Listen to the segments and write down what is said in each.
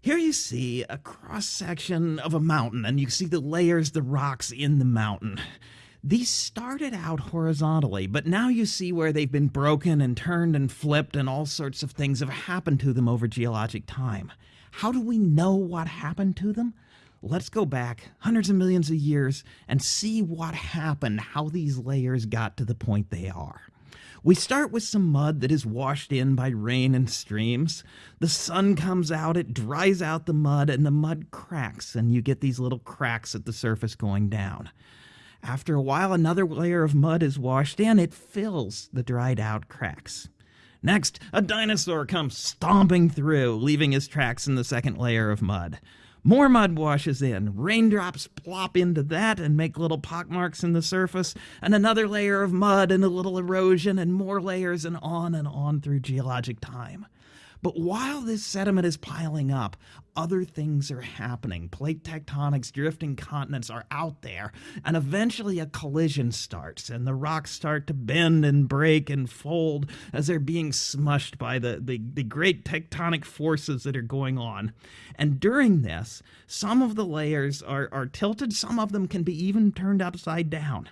Here you see a cross section of a mountain, and you see the layers, the rocks in the mountain. These started out horizontally, but now you see where they've been broken and turned and flipped, and all sorts of things have happened to them over geologic time. How do we know what happened to them? Let's go back hundreds of millions of years and see what happened, how these layers got to the point they are. We start with some mud that is washed in by rain and streams. The sun comes out, it dries out the mud, and the mud cracks, and you get these little cracks at the surface going down. After a while, another layer of mud is washed in, it fills the dried out cracks. Next, a dinosaur comes stomping through, leaving his tracks in the second layer of mud. More mud washes in, raindrops plop into that and make little pockmarks in the surface, and another layer of mud and a little erosion, and more layers, and on and on through geologic time. But while this sediment is piling up, other things are happening. Plate tectonics, drifting continents are out there, and eventually a collision starts, and the rocks start to bend and break and fold as they're being smushed by the, the, the great tectonic forces that are going on. And during this, some of the layers are, are tilted, some of them can be even turned upside down.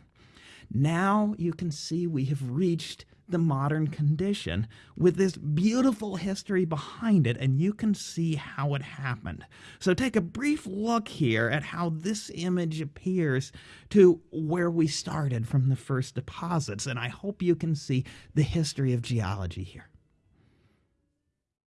Now you can see we have reached the modern condition with this beautiful history behind it, and you can see how it happened. So take a brief look here at how this image appears to where we started from the first deposits, and I hope you can see the history of geology here.